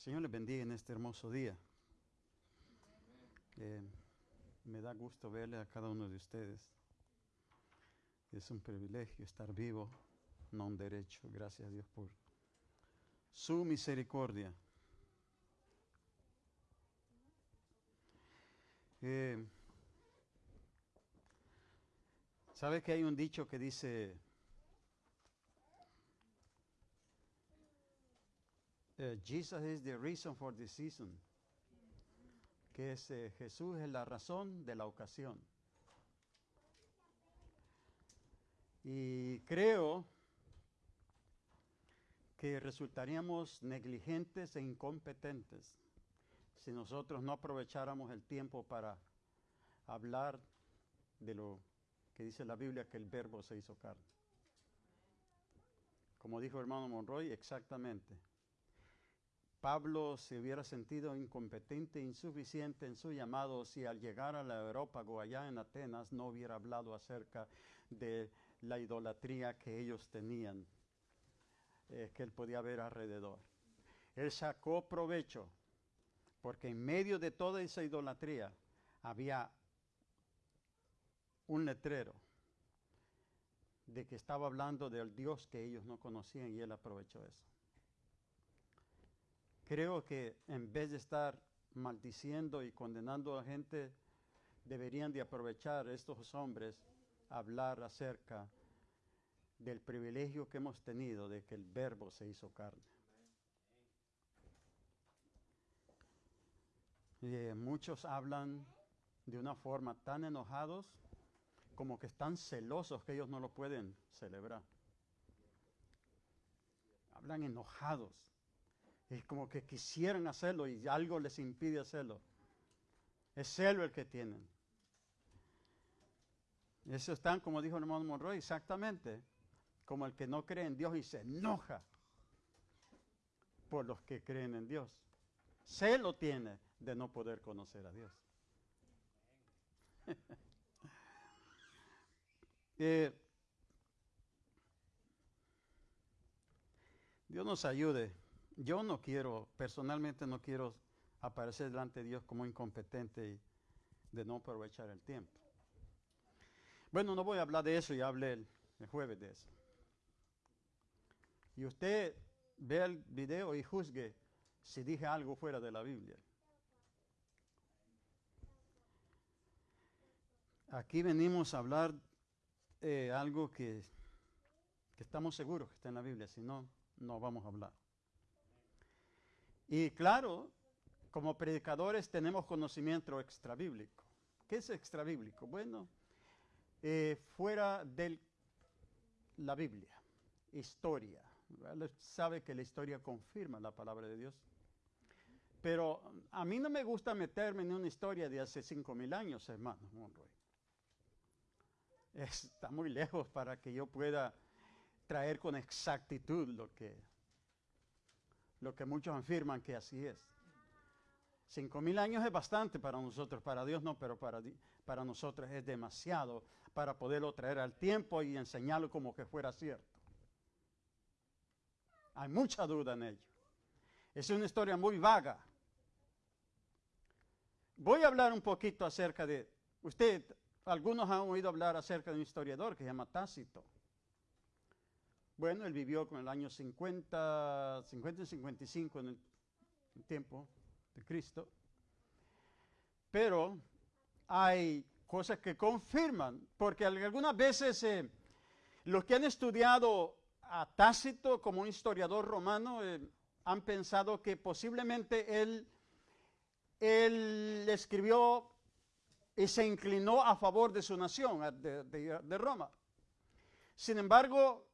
Señor les bendiga en este hermoso día. Eh, me da gusto verle a cada uno de ustedes. Es un privilegio estar vivo, no un derecho. Gracias a Dios por su misericordia. Eh, ¿Sabe que hay un dicho que dice, eh, Jesus is the reason for the season? Que es, eh, Jesús es la razón de la ocasión. Y creo que resultaríamos negligentes e incompetentes si nosotros no aprovecháramos el tiempo para hablar de lo que dice la Biblia, que el verbo se hizo carne. Como dijo el hermano Monroy, exactamente. Pablo se hubiera sentido incompetente, insuficiente en su llamado si al llegar a la Europa o allá en Atenas no hubiera hablado acerca de la idolatría que ellos tenían, eh, que él podía ver alrededor. Él sacó provecho, porque en medio de toda esa idolatría había un letrero de que estaba hablando del Dios que ellos no conocían y él aprovechó eso. Creo que en vez de estar maldiciendo y condenando a la gente, deberían de aprovechar estos hombres a hablar acerca del privilegio que hemos tenido de que el verbo se hizo carne. Eh, muchos hablan de una forma tan enojados como que están celosos que ellos no lo pueden celebrar. Hablan enojados. Es como que quisieran hacerlo y algo les impide hacerlo. Es celo el que tienen. Eso están, como dijo el hermano Monroy, exactamente como el que no cree en Dios y se enoja por los que creen en Dios. Celo tiene de no poder conocer a Dios. Eh, Dios nos ayude. Yo no quiero, personalmente no quiero aparecer delante de Dios como incompetente y de no aprovechar el tiempo. Bueno, no voy a hablar de eso, ya hablé el, jueves de eso. Y usted vea el video y juzgue si dije algo fuera de la Biblia. Aquí venimos a hablar eh, algo que, que estamos seguros que está en la Biblia, si no, no vamos a hablar. Y claro, como predicadores tenemos conocimiento extrabíblico. ¿Qué es extrabíblico? Bueno, eh, fuera de la Biblia, historia. Sabe que la historia confirma la palabra de Dios. Pero a mí no me gusta meterme en una historia de hace cinco mil años, hermano Monroy está muy lejos para que yo pueda traer con exactitud lo que, lo que muchos afirman que así es. Cinco mil años es bastante para nosotros, para Dios no, pero para, para nosotros es demasiado para poderlo traer al tiempo y enseñarlo como que fuera cierto. Hay mucha duda en ello. Es una historia muy vaga. Voy a hablar un poquito acerca de, usted algunos han oído hablar acerca de un historiador que se llama Tácito. Bueno, él vivió con el año 50, 50 y 55 en el tiempo de Cristo. Pero hay cosas que confirman, porque algunas veces eh, los que han estudiado a Tácito como un historiador romano eh, han pensado que posiblemente él, él escribió y se inclinó a favor de su nación, de, Roma. Sin embargo,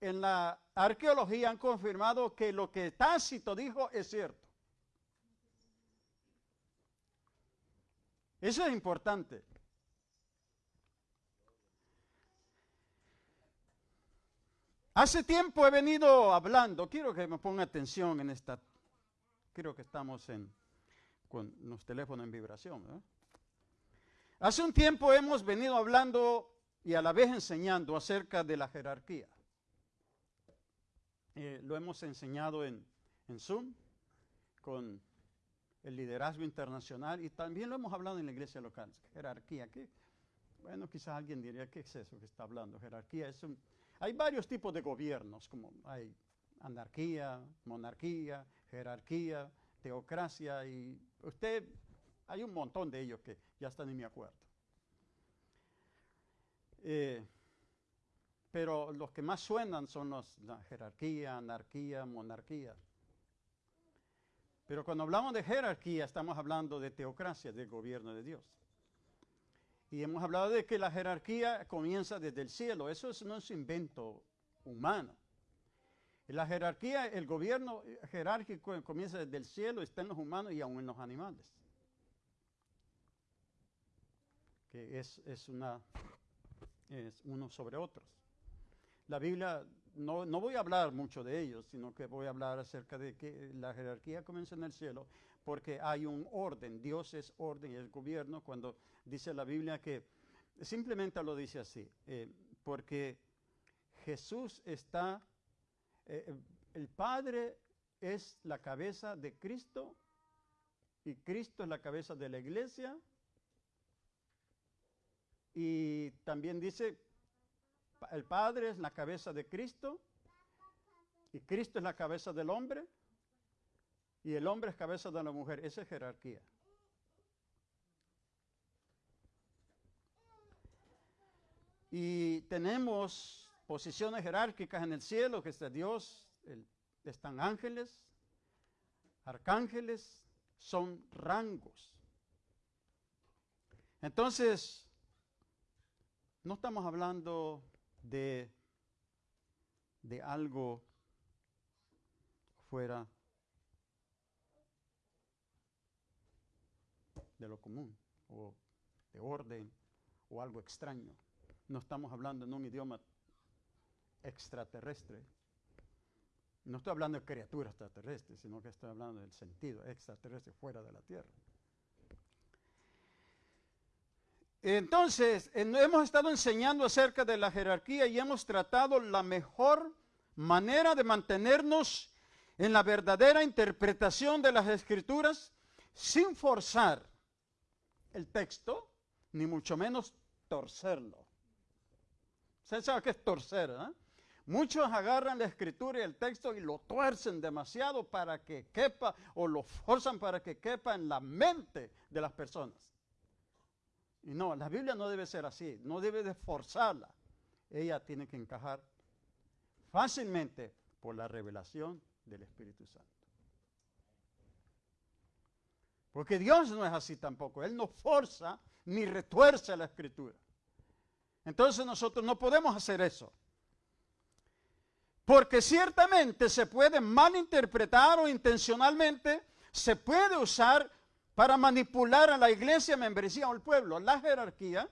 en la arqueología han confirmado que lo que Tácito dijo es cierto. Eso es importante. Hace tiempo he venido hablando, quiero que me ponga atención en esta, creo que estamos en, con los teléfonos en vibración. ¿eh? Hace un tiempo hemos venido hablando y a la vez enseñando acerca de la jerarquía. Eh, lo hemos enseñado en, Zoom con el liderazgo internacional y también lo hemos hablado en la iglesia local, jerarquía. ¿qué? Bueno, quizás alguien diría, ¿qué es eso que está hablando? Jerarquía es un... Hay varios tipos de gobiernos, como hay anarquía, monarquía, jerarquía, teocracia y usted, hay un montón de ellos que ya están en mi acuerdo. Eh, pero los que más suenan son los, la jerarquía, anarquía, monarquía. Pero cuando hablamos de jerarquía estamos hablando de teocracia, del gobierno de Dios. Y hemos hablado de que la jerarquía comienza desde el cielo. Eso no es invento humano. La jerarquía, el gobierno jerárquico comienza desde el cielo, está en los humanos y aún en los animales. Que es, es una, es uno sobre otros. La Biblia, no, no, voy a hablar mucho de ellos, sino que voy a hablar acerca de que la jerarquía comienza en el cielo porque hay un orden. Dios es orden y es gobierno. Cuando dice la Biblia que simplemente lo dice así, eh, porque Jesús está eh, eh, el Padre es la cabeza de Cristo y Cristo es la cabeza de la iglesia. Y también dice, el Padre es la cabeza de Cristo y Cristo es la cabeza del hombre y el hombre es cabeza de la mujer. Esa es jerarquía. Y tenemos posiciones jerárquicas en el cielo, que está Dios, están ángeles, arcángeles, son rangos. Entonces, no estamos hablando de, de algo fuera de lo común o de orden o algo extraño. No estamos hablando en un idioma extraterrestre. No estoy hablando de criaturas extraterrestres, sino que estoy hablando del sentido extraterrestre fuera de la Tierra. Entonces, hemos estado enseñando acerca de la jerarquía y hemos tratado la mejor manera de mantenernos en la verdadera interpretación de las escrituras sin forzar el texto, ni mucho menos torcerlo. ¿Usted sabe qué es torcer? Muchos agarran la escritura y el texto y lo tuercen demasiado para que quepa o lo forzan para que quepa en la mente de las personas. Y no, la Biblia no debe ser así, no debe de forzarla. Ella tiene que encajar fácilmente por la revelación del Espíritu Santo. Porque Dios no es así tampoco, Él no forza ni retuerce la escritura. Entonces nosotros no podemos hacer eso. Porque ciertamente se puede malinterpretar o intencionalmente se puede usar para manipular a la iglesia, membresía o el pueblo. La jerarquía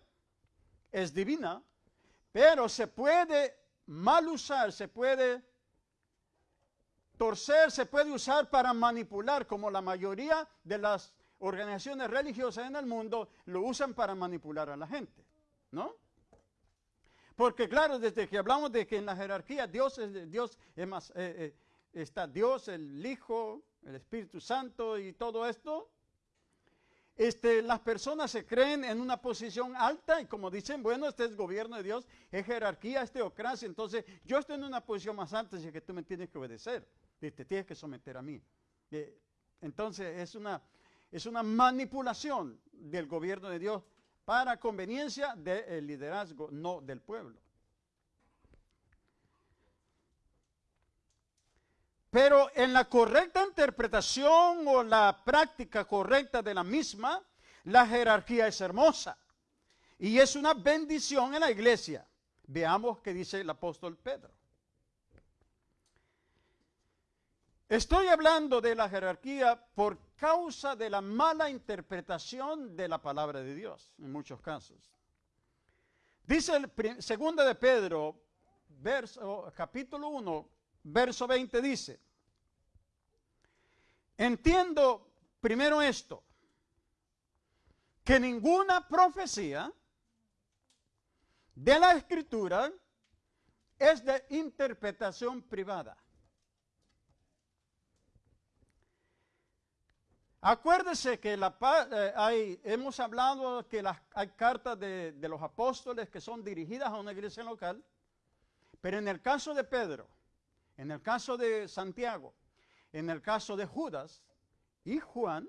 es divina, pero se puede mal usar, se puede torcer, se puede usar para manipular, como la mayoría de las organizaciones religiosas en el mundo lo usan para manipular a la gente, ¿no? Porque claro, desde que hablamos de que en la jerarquía Dios es Dios más, eh, eh, está Dios, el Hijo, el Espíritu Santo y todo esto, este, las personas se creen en una posición alta y como dicen, bueno, este es gobierno de Dios, es jerarquía, es teocracia, entonces yo estoy en una posición más alta, así que tú me tienes que obedecer, y te tienes que someter a mí. Eh, entonces es una, es una manipulación del gobierno de Dios para conveniencia del liderazgo, no del pueblo. Pero en la correcta interpretación o la práctica correcta de la misma, la jerarquía es hermosa y es una bendición en la iglesia. Veamos qué dice el apóstol Pedro. Estoy hablando de la jerarquía por causa de la mala interpretación de la palabra de Dios, en muchos casos. Dice el segundo de Pedro, capítulo 1, verso 20, dice, entiendo primero esto, que ninguna profecía de la escritura es de interpretación privada. Acuérdese que la, eh, hemos hablado que las, hay cartas de los apóstoles que son dirigidas a una iglesia local, pero en el caso de Pedro, en el caso de Santiago, en el caso de Judas y Juan,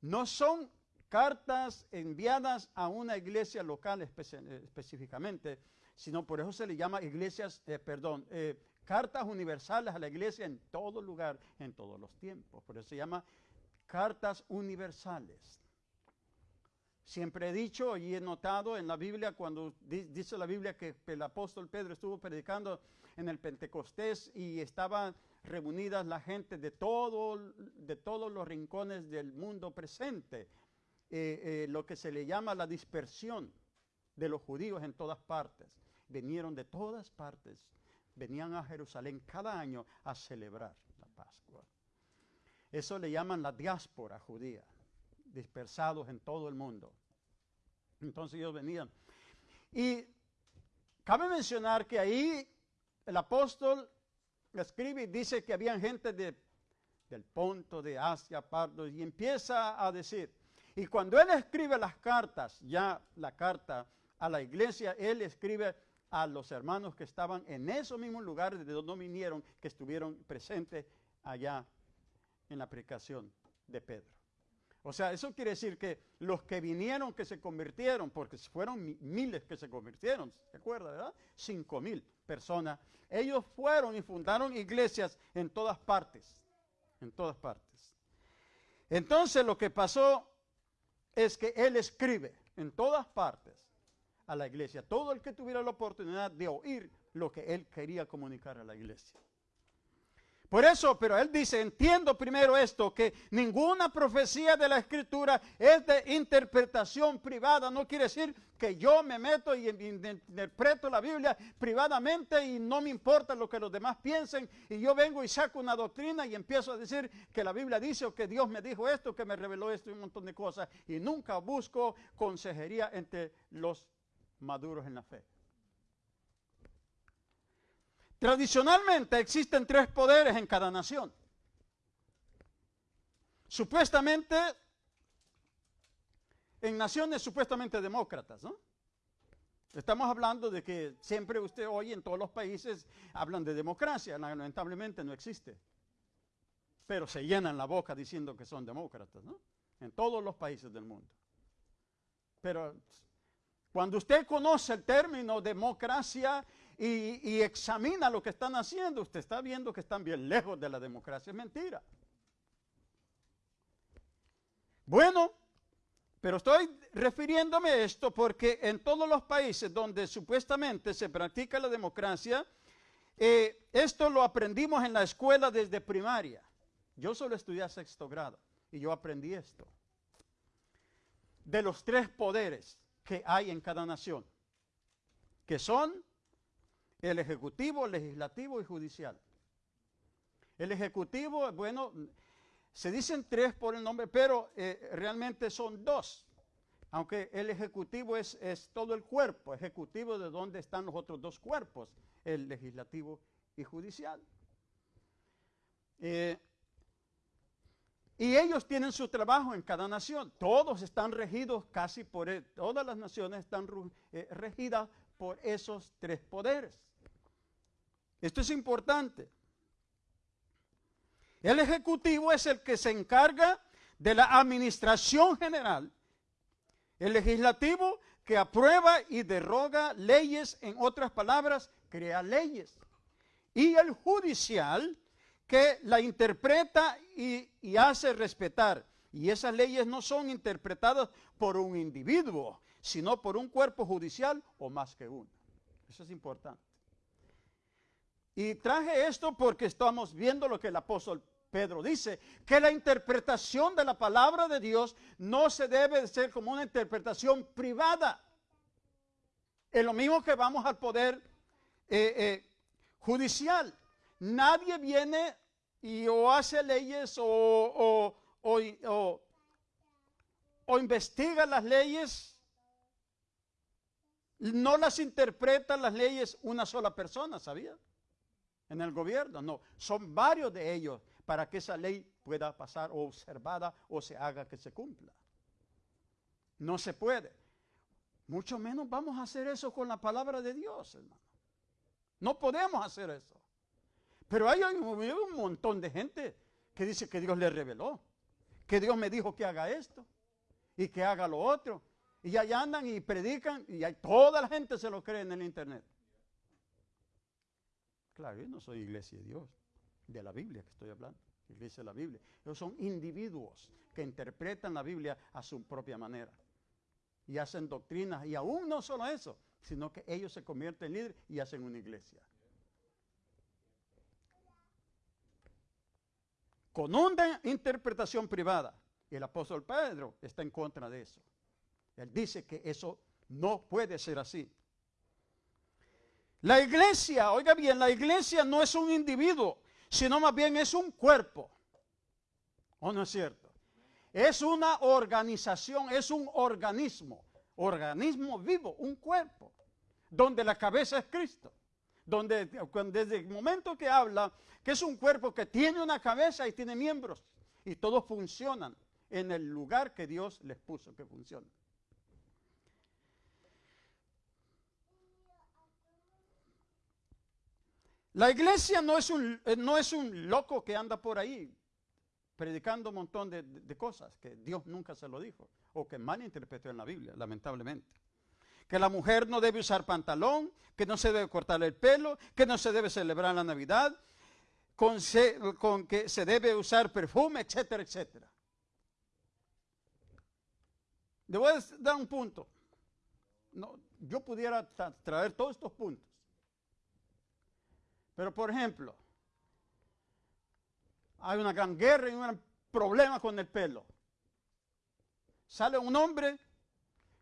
no son cartas enviadas a una iglesia local específicamente, sino por eso se le llama iglesias, eh, perdón, eh, cartas universales a la iglesia en todo lugar, en todos los tiempos. Por eso se llama cartas universales. Siempre he dicho y he notado en la Biblia, cuando dice la Biblia que el apóstol Pedro estuvo predicando en el Pentecostés y estaban reunidas la gente de, todo, de todos los rincones del mundo presente, eh, eh, lo que se le llama la dispersión de los judíos en todas partes. Vinieron de todas partes, venían a Jerusalén cada año a celebrar la Pascua. Eso le llaman la diáspora judía, dispersados en todo el mundo. Entonces ellos venían. Y cabe mencionar que ahí el apóstol escribe y dice que había gente de, del Ponto, de Asia, Pardo, y empieza a decir, y cuando él escribe las cartas, ya la carta a la iglesia, él escribe a los hermanos que estaban en esos mismos lugares de donde vinieron, que estuvieron presentes allá en la predicación de Pedro. O sea, eso quiere decir que los que vinieron, que se convirtieron, porque fueron miles que se convirtieron, ¿se acuerda, verdad? Cinco mil personas. Ellos fueron y fundaron iglesias en todas partes, en todas partes. Entonces lo que pasó es que él escribe en todas partes a la iglesia, todo el que tuviera la oportunidad de oír lo que él quería comunicar a la iglesia. Por eso, pero él dice, entiendo primero esto, que ninguna profecía de la escritura es de interpretación privada. No quiere decir que yo me meto y interpreto la Biblia privadamente y no me importa lo que los demás piensen. Y yo vengo y saco una doctrina y empiezo a decir que la Biblia dice o que Dios me dijo esto, que me reveló esto y un montón de cosas. Y nunca busco consejería entre los maduros en la fe. Tradicionalmente existen tres poderes en cada nación. Supuestamente, en naciones supuestamente demócratas, ¿no? Estamos hablando de que siempre usted hoy en todos los países hablan de democracia, lamentablemente no existe. Pero se llenan la boca diciendo que son demócratas, ¿no? En todos los países del mundo. Pero cuando usted conoce el término democracia y, examina lo que están haciendo, usted está viendo que están bien lejos de la democracia. Es mentira. Bueno, pero estoy refiriéndome a esto porque en todos los países donde supuestamente se practica la democracia, eh, esto lo aprendimos en la escuela desde primaria. Yo solo estudié sexto grado y yo aprendí esto. De los tres poderes que hay en cada nación, que son el ejecutivo, legislativo y judicial. El ejecutivo, bueno, se dicen tres por el nombre, pero eh, realmente son dos. Aunque el ejecutivo es, todo el cuerpo, ejecutivo de donde están los otros dos cuerpos, el legislativo y judicial. Eh, y ellos tienen su trabajo en cada nación. Todos están regidos casi por, él. todas las naciones están eh, regidas por esos tres poderes. Esto es importante. El ejecutivo es el que se encarga de la administración general. El legislativo que aprueba y derroga leyes, en otras palabras, crea leyes. Y el judicial que la interpreta y, y hace respetar. Y esas leyes no son interpretadas por un individuo, sino por un cuerpo judicial o más que uno. Eso es importante. Y traje esto porque estamos viendo lo que el apóstol Pedro dice, que la interpretación de la palabra de Dios no se debe de ser como una interpretación privada. Es lo mismo que vamos al poder eh, eh, judicial. Nadie viene y o hace leyes o, o, o investiga las leyes, no las interpreta las leyes una sola persona, ¿sabía? En el gobierno, no, son varios de ellos para que esa ley pueda pasar o observada o se haga que se cumpla. No se puede. Mucho menos vamos a hacer eso con la palabra de Dios, hermano. No podemos hacer eso. Pero hay un montón de gente que dice que Dios le reveló, que Dios me dijo que haga esto y que haga lo otro. Y allá andan y predican y toda la gente se lo cree en el internet. Claro, yo no soy iglesia de Dios, de la Biblia que estoy hablando, iglesia de la Biblia. Ellos son individuos que interpretan la Biblia a su propia manera y hacen doctrinas. Y aún no solo eso, sino que ellos se convierten en líderes y hacen una iglesia. Con una interpretación privada. Y el apóstol Pedro está en contra de eso. Él dice que eso no puede ser así. La iglesia, oiga bien, la iglesia no es un individuo, sino más bien es un cuerpo. ¿O no es cierto? Es una organización, es un organismo, organismo vivo, un cuerpo, donde la cabeza es Cristo. Donde desde el momento que habla que es un cuerpo que tiene una cabeza y tiene miembros y todos funcionan en el lugar que Dios les puso que funcionen. La iglesia no es un, eh, no es un loco que anda por ahí predicando un montón de, cosas que Dios nunca se lo dijo o que malinterpretó en la Biblia, lamentablemente. Que la mujer no debe usar pantalón, que no se debe cortar el pelo, que no se debe celebrar la Navidad, con, que se debe usar perfume, etcétera, etcétera. Le voy a dar un punto. No, yo pudiera traer todos estos puntos. Pero por ejemplo, hay una gran guerra y un gran problema con el pelo. Sale un hombre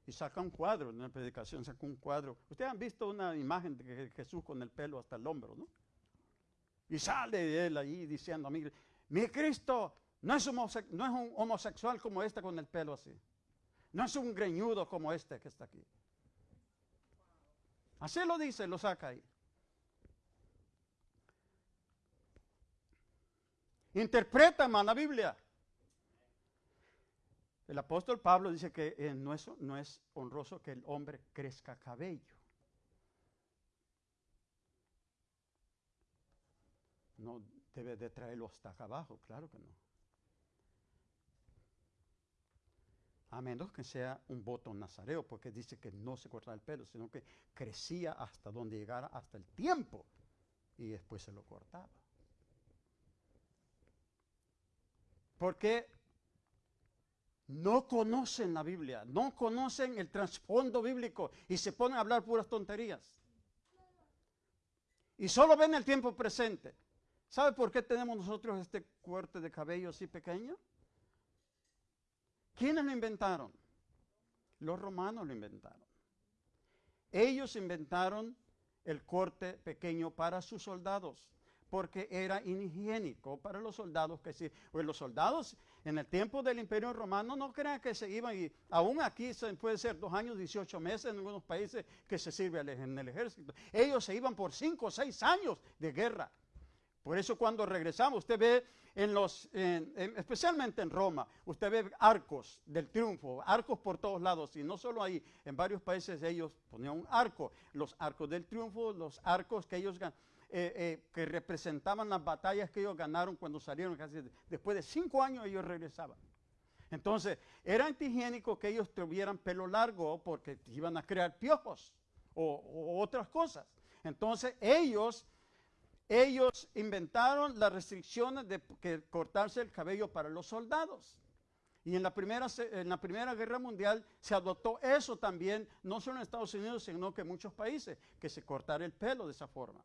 y saca un cuadro, en una predicación saca un cuadro. Ustedes han visto una imagen de Jesús con el pelo hasta el hombro, ¿no? Y sale él ahí diciendo, mí, mi Cristo no es, no es un homosexual como este con el pelo así. No es un greñudo como este que está aquí. Así lo dice, lo saca ahí. Interpreta la Biblia. El apóstol Pablo dice que eh, no, es, no es honroso que el hombre crezca cabello. No debe de traerlo hasta acá abajo, claro que no. A menos que sea un voto nazareo, porque dice que no se corta el pelo, sino que crecía hasta donde llegara, hasta el tiempo, y después se lo cortaba. Porque no conocen la Biblia, no conocen el trasfondo bíblico y se ponen a hablar puras tonterías. Y solo ven el tiempo presente. ¿Sabe por qué tenemos nosotros este corte de cabello así pequeño? ¿Quiénes lo inventaron? Los romanos lo inventaron. Ellos inventaron el corte pequeño para sus soldados porque era inhigiénico para los soldados que sí. Pues los soldados en el tiempo del Imperio Romano no crean que se iban y aún aquí se puede ser dos años, 18 meses en algunos países que se sirve en el ejército. Ellos se iban por cinco o seis años de guerra. Por eso cuando regresamos, usted ve en los, especialmente en Roma, usted ve arcos del triunfo, arcos por todos lados, y no solo ahí, en varios países ellos ponían un arco, los arcos del triunfo, los arcos que ellos eh, eh, que representaban las batallas que ellos ganaron cuando salieron. Casi después de cinco años ellos regresaban. Entonces, era antihigiénico que ellos tuvieran pelo largo porque iban a crear piojos o, otras cosas. Entonces, ellos, ellos inventaron las restricciones de que cortarse el cabello para los soldados. Y en la, primera, en la Primera Guerra Mundial se adoptó eso también, no solo en Estados Unidos, sino que en muchos países, que se cortara el pelo de esa forma.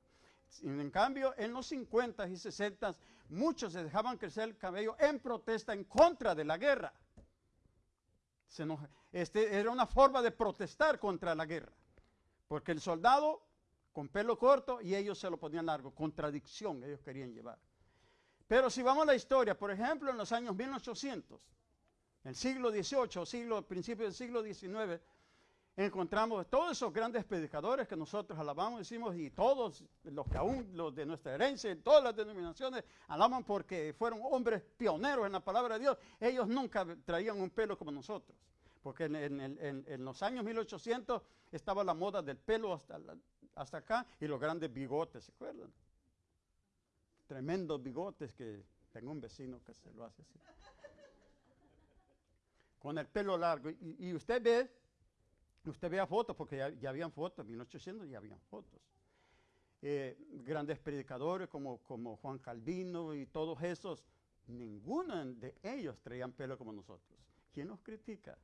En cambio, en los 50 y 60 muchos se dejaban crecer el cabello en protesta en contra de la guerra. este, era una forma de protestar contra la guerra. Porque el soldado con pelo corto y ellos se lo ponían largo. Contradicción ellos querían llevar. Pero si vamos a la historia, por ejemplo, en los años 1800, el siglo XVIII, siglo, principio del siglo XIX, encontramos todos esos grandes predicadores que nosotros alabamos, decimos, y todos los que aún los de nuestra herencia, en todas las denominaciones, alaban porque fueron hombres pioneros en la palabra de Dios. Ellos nunca traían un pelo como nosotros, porque en, los años 1800 estaba la moda del pelo hasta, hasta acá y los grandes bigotes, ¿se acuerdan? Tremendos bigotes que tengo un vecino que se lo hace así. Con el pelo largo. y usted ve Usted vea fotos, porque ya, habían fotos, en 1800 ya habían fotos. Eh, grandes predicadores como, Juan Calvino y todos esos, ninguno de ellos traían pelo como nosotros. ¿Quién nos critica?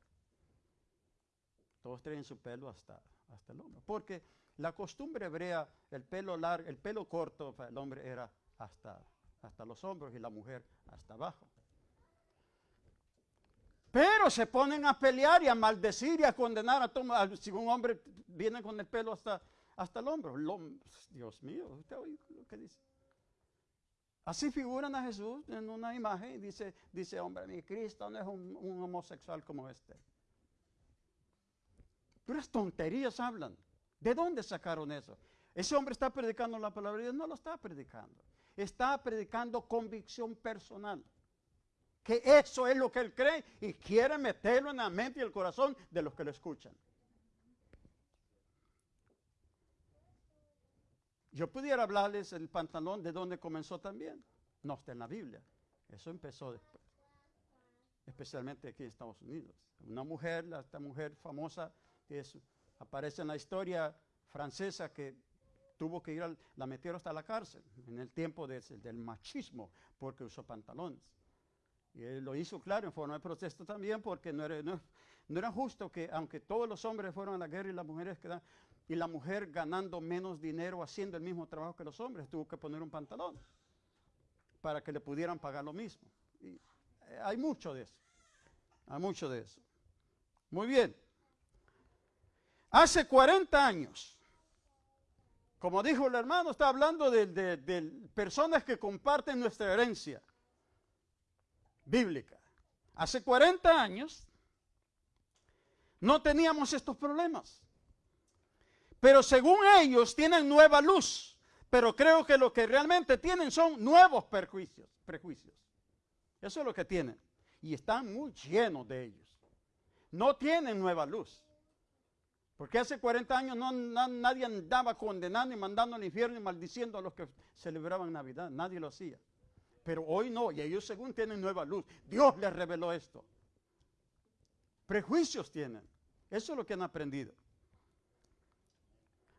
Todos traen su pelo hasta, el hombro. Porque la costumbre hebrea, el pelo largo, el pelo corto para el hombre era hasta los hombros y la mujer hasta abajo. Pero se ponen a pelear y a maldecir y a condenar a todo. Si un hombre viene con el pelo hasta, hasta el hombro. Dios mío, usted oye lo que dice. Así figuran a Jesús en una imagen y dice, dice hombre, mi Cristo no es un, un homosexual como este. Puras tonterías hablan. ¿De dónde sacaron eso? Ese hombre está predicando la palabra de Dios, no lo está predicando. Está predicando convicción personal que eso es lo que él cree y quiere meterlo en la mente y el corazón de los que lo escuchan. Yo pudiera hablarles el pantalón de donde comenzó también. No está en la Biblia. Eso empezó después. Especialmente aquí en Estados Unidos. Una mujer, esta mujer famosa, que aparece en la historia francesa que tuvo que ir, a, la metieron hasta la cárcel en el tiempo del machismo porque usó pantalones. Y él lo hizo claro en forma de protesto también porque no era, no, era justo que aunque todos los hombres fueron a la guerra y las mujeres quedan, y la mujer ganando menos dinero haciendo el mismo trabajo que los hombres, tuvo que poner un pantalón para que le pudieran pagar lo mismo. Eh, hay mucho de eso. Hay mucho de eso. Muy bien. Hace 40 años, como dijo el hermano, está hablando de personas que comparten nuestra herencia bíblica. Hace 40 años no teníamos estos problemas. Pero según ellos tienen nueva luz. Pero creo que lo que realmente tienen son nuevos prejuicios. prejuicios. Eso es lo que tienen. Y están muy llenos de ellos. No tienen nueva luz. Porque hace 40 años no, nadie andaba condenando y mandando al infierno y maldiciendo a los que celebraban Navidad. Nadie lo hacía. Pero hoy no, y ellos según tienen nueva luz. Dios les reveló esto. Prejuicios tienen. Eso es lo que han aprendido.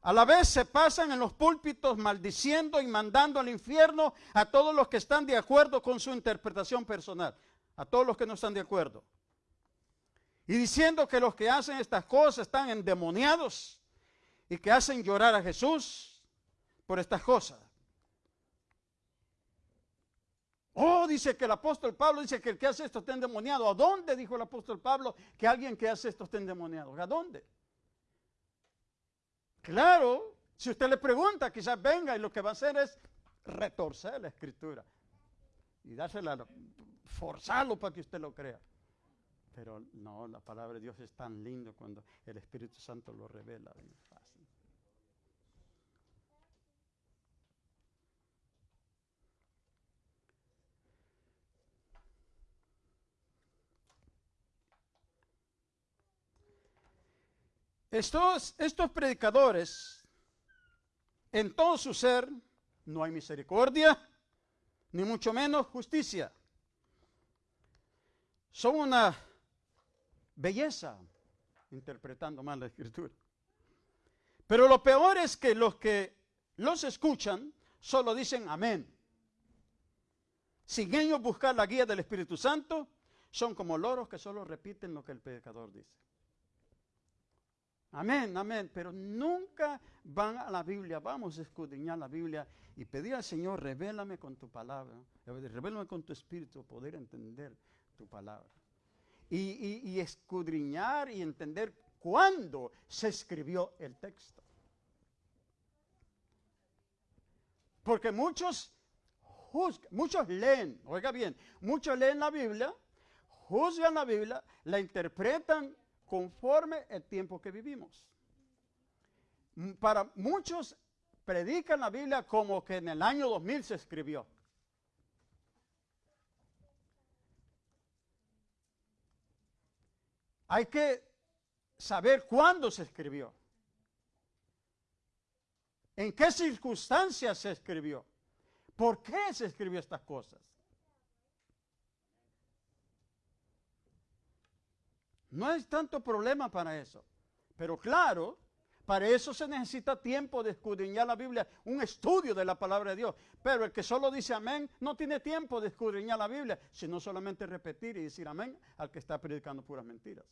A la vez se pasan en los púlpitos maldiciendo y mandando al infierno a todos los que están de acuerdo con su interpretación personal, a todos los que no están de acuerdo. Y diciendo que los que hacen estas cosas están endemoniados y que hacen llorar a Jesús por estas cosas. Oh, dice que el apóstol Pablo dice que el que hace esto está endemoniado. ¿A dónde dijo el apóstol Pablo que alguien que hace esto está endemoniado? ¿A dónde? Claro, si usted le pregunta, quizás venga y lo que va a hacer es retorcer la escritura y dársela, forzarlo para que usted lo crea. Pero no, la palabra de Dios es tan lindo cuando el Espíritu Santo lo revela. Estos, predicadores, en todo su ser, no hay misericordia, ni mucho menos justicia. Son una belleza, interpretando mal la escritura. Pero lo peor es que los que los escuchan solo dicen amén. Sin ellos buscar la guía del Espíritu Santo, son como loros que solo repiten lo que el predicador dice. Amén, amén. Pero nunca van a la Biblia. Vamos a escudriñar la Biblia y pedir al Señor, revélame con tu palabra. Revélame con tu espíritu, poder entender tu palabra. Y, escudriñar y entender cuándo se escribió el texto. Porque muchos muchos leen, oiga bien, muchos leen la Biblia, juzgan la Biblia, la interpretan conforme el tiempo que vivimos. Para muchos predican la Biblia como que en el año 2000 se escribió. Hay que saber cuándo se escribió. ¿En qué circunstancias se escribió? ¿Por qué se escribió estas cosas? No hay tanto problema para eso. Pero claro, para eso se necesita tiempo de escudriñar la Biblia, un estudio de la palabra de Dios. Pero el que solo dice amén no tiene tiempo de escudriñar la Biblia, sino solamente repetir y decir amén al que está predicando puras mentiras.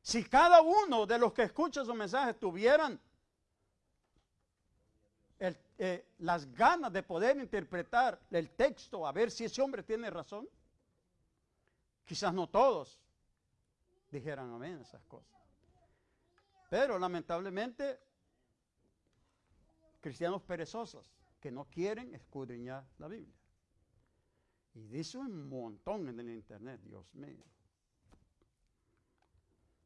Si cada uno de los que escucha su mensaje tuvieran eh, las ganas de poder interpretar el texto a ver si ese hombre tiene razón, quizás no todos dijeran amén esas cosas. Pero lamentablemente, cristianos perezosos que no quieren escudriñar la Biblia. Y dice un montón en el internet, Dios mío.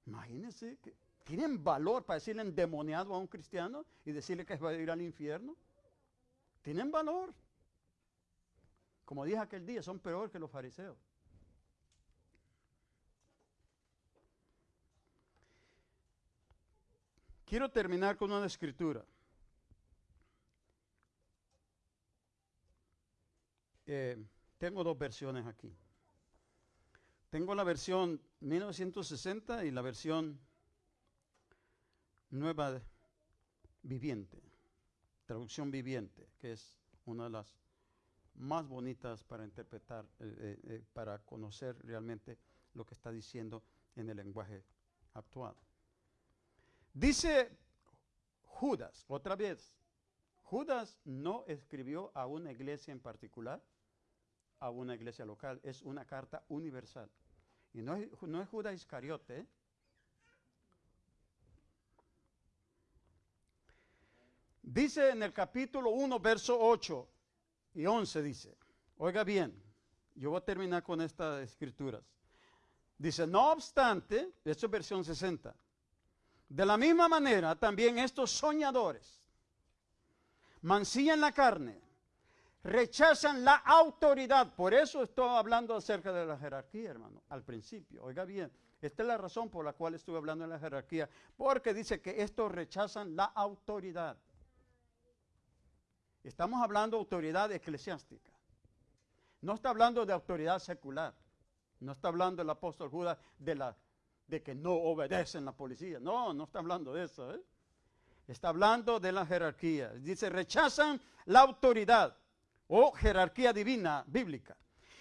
Imagínense que tienen valor para decirle endemoniado a un cristiano y decirle que va a ir al infierno. Tienen valor. Como dije aquel día, son peor que los fariseos. Quiero terminar con una escritura. Eh, tengo dos versiones aquí. Tengo la versión 1960 y la versión nueva viviente, traducción viviente, que es una de las más bonitas para interpretar, eh, eh, para conocer realmente lo que está diciendo en el lenguaje actual. Dice Judas, otra vez, Judas no escribió a una iglesia en particular, a una iglesia local, es una carta universal. Y no es, Judas Iscariote. Dice en el capítulo 1, verso 8 y 11, dice, oiga bien, yo voy a terminar con estas escrituras. Dice, no obstante, esto es versión 60, de la misma manera, también estos soñadores mancillan la carne, rechazan la autoridad. Por eso estoy hablando acerca de la jerarquía, hermano, al principio. Oiga bien, esta es la razón por la cual estuve hablando de la jerarquía, porque dice que estos rechazan la autoridad. Estamos hablando de autoridad eclesiástica. No está hablando de autoridad secular. No está hablando el apóstol Judas de la de que no obedecen la policía. No, no está hablando de eso. ¿eh? Está hablando de la jerarquía. Dice, rechazan la autoridad o jerarquía divina bíblica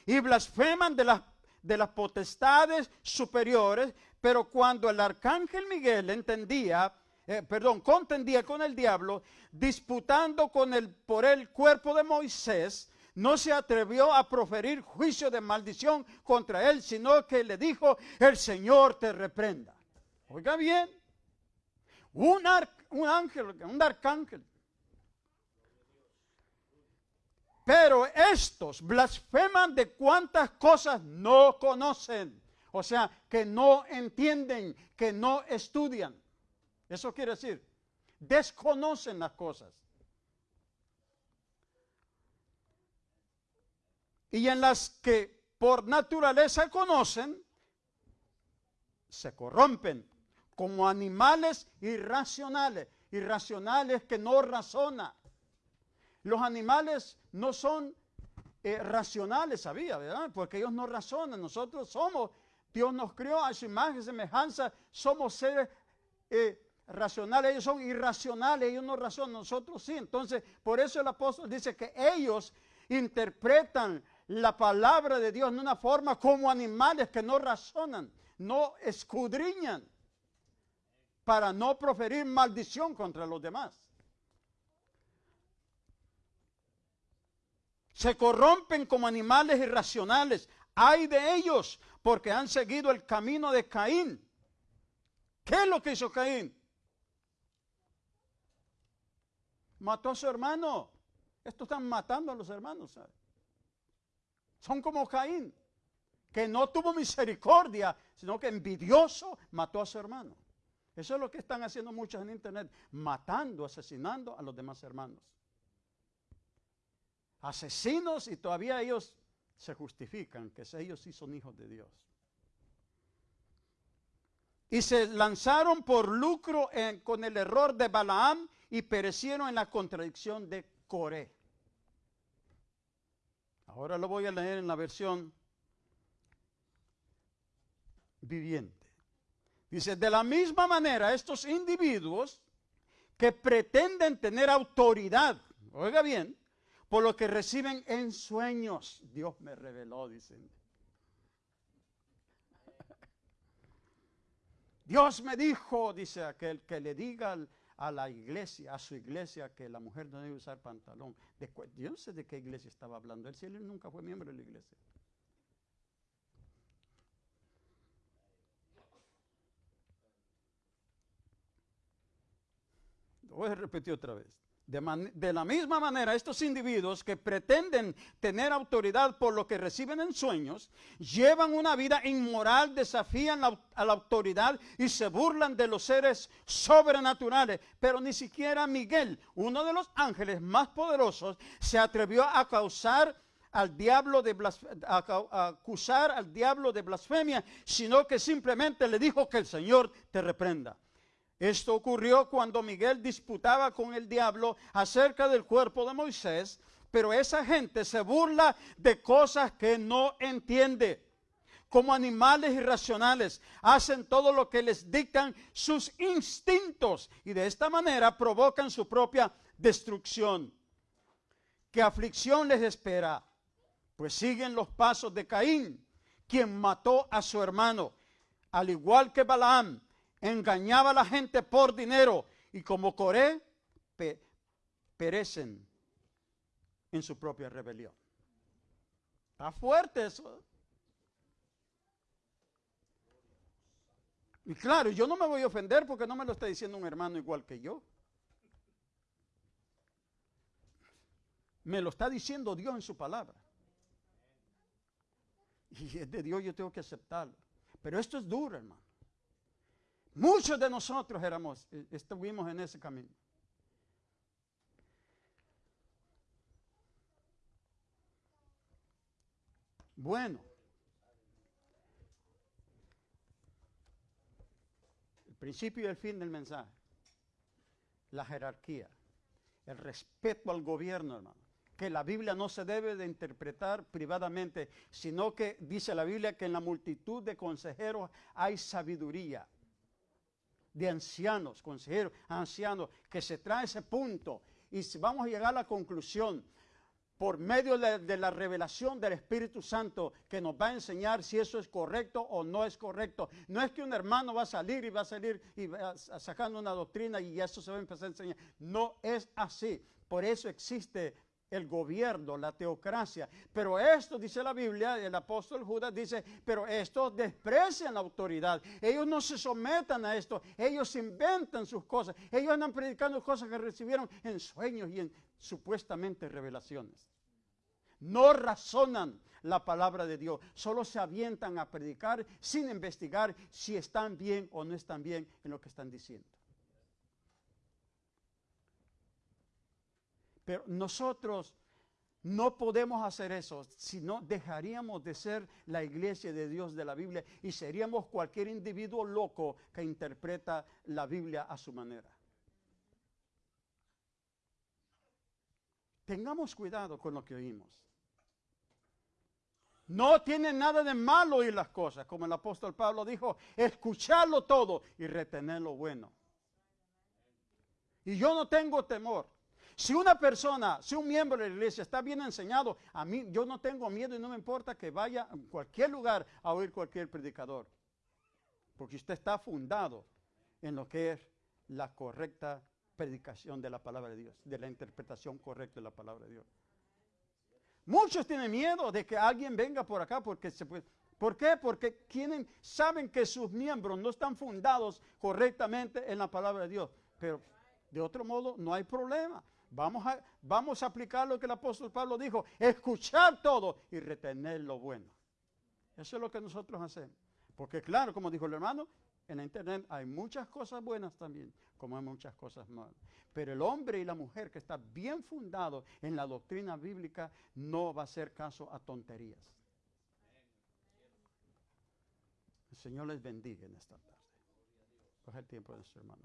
y blasfeman de las, de las potestades superiores, pero cuando el arcángel Miguel entendía, eh, perdón, contendía con el diablo, disputando con el, por el cuerpo de Moisés, no se atrevió a proferir juicio de maldición contra él, sino que le dijo, el Señor te reprenda. Oiga bien, un, un ángel, un arcángel. Pero estos blasfeman de cuantas cosas no conocen. O sea, que no entienden, que no estudian. Eso quiere decir, desconocen las cosas. Y en las que por naturaleza conocen, se corrompen como animales irracionales, irracionales que no razonan. Los animales no son eh, racionales, sabía, ¿verdad? Porque ellos no razonan, nosotros somos, Dios nos creó a su imagen y semejanza, somos seres eh, racionales, ellos son irracionales, ellos no razonan, nosotros sí. Entonces, por eso el apóstol dice que ellos interpretan la palabra de Dios en una forma como animales que no razonan, no escudriñan para no proferir maldición contra los demás. Se corrompen como animales irracionales. Hay de ellos porque han seguido el camino de Caín. ¿Qué es lo que hizo Caín? Mató a su hermano. Estos están matando a los hermanos, ¿sabes? Son como Caín. que no tuvo misericordia, sino que envidioso mató a su hermano. Eso es lo que están haciendo muchos en internet, matando, asesinando a los demás hermanos. Asesinos y todavía ellos se justifican que ellos sí son hijos de Dios. Y se lanzaron por lucro con el error de Balaam y perecieron en la contradicción de Coré. Ahora lo voy a leer en la versión viviente. Dice, de la misma manera, estos individuos que pretenden tener autoridad, oiga bien, por lo que reciben en sueños, Dios me reveló, dicen. Dios me dijo, dice aquel, que le diga a la iglesia, a su iglesia, que la mujer no debe usar pantalón. yo no sé de qué iglesia estaba hablando. Él, él nunca fue miembro de la iglesia. Lo voy a repetir otra vez. De, la misma manera, estos individuos que pretenden tener autoridad por lo que reciben en sueños, llevan una vida inmoral, desafían a la autoridad y se burlan de los seres sobrenaturales. Pero ni siquiera Miguel, uno de los ángeles más poderosos, se atrevió a causar al diablo de a acusar al diablo de blasfemia, sino que simplemente le dijo que el Señor te reprenda. Esto ocurrió cuando Miguel disputaba con el diablo acerca del cuerpo de Moisés, pero esa gente se burla de cosas que no entiende. Como animales irracionales, hacen todo lo que les dictan sus instintos y de esta manera provocan su propia destrucción. ¿Qué aflicción les espera? Pues siguen los pasos de Caín, quien mató a su hermano, al igual que Balaam, engañaba a la gente por dinero y como Coré perecen en su propia rebelión. Está fuerte eso. Y claro, yo no me voy a ofender porque no me lo está diciendo un hermano igual que yo. Me lo está diciendo Dios en su palabra. Y es de Dios, yo tengo que aceptarlo. Pero esto es duro, hermano. Muchos de nosotros éramos, eh, estuvimos en ese camino. Bueno, el principio y el fin del mensaje, la jerarquía, el respeto al gobierno, hermano, que la Biblia no se debe de interpretar privadamente, sino que dice la Biblia que en la multitud de consejeros hay sabiduría de ancianos, consejeros, ancianos, que se trae ese punto y vamos a llegar a la conclusión por medio de, la revelación del Espíritu Santo que nos va a enseñar si eso es correcto o no es correcto. No es que un hermano va a salir y va a salir y va sacando una doctrina y eso se va a empezar a enseñar. No es así. Por eso existe el gobierno, la teocracia. Pero esto, dice la Biblia, el apóstol Judas dice, pero estos desprecian la autoridad. Ellos no se sometan a esto, ellos inventan sus cosas. Ellos andan predicando cosas que recibieron en sueños y en supuestamente revelaciones. No razonan la palabra de Dios, solo se avientan a predicar sin investigar si están bien o no están bien en lo que están diciendo. Pero nosotros no podemos hacer eso, sino dejaríamos de ser la iglesia de Dios de la Biblia y seríamos cualquier individuo loco que interpreta la Biblia a su manera. Tengamos cuidado con lo que oímos. No tiene nada de malo oír las cosas, como el apóstol Pablo dijo, escucharlo todo y retener lo bueno. Y yo no tengo temor. Si una persona, si un miembro de la iglesia está bien enseñado, a mí yo no tengo miedo y no me importa que vaya a cualquier lugar a oír cualquier predicador. Porque usted está fundado en lo que es la correcta predicación de la palabra de Dios, de la interpretación correcta de la palabra de Dios. Muchos tienen miedo de que alguien venga por acá porque se puede. ¿Por qué? Porque saben que sus miembros no están fundados correctamente en la palabra de Dios. Pero de otro modo no hay problema. Vamos a, vamos a aplicar lo que el apóstol Pablo dijo, escuchar todo y retener lo bueno. Eso es lo que nosotros hacemos. Porque claro, como dijo el hermano, en la internet hay muchas cosas buenas también, como hay muchas cosas malas. Pero el hombre y la mujer que está bien fundado en la doctrina bíblica no va a hacer caso a tonterías. El Señor les bendiga en esta tarde. Coge el tiempo de nuestro hermano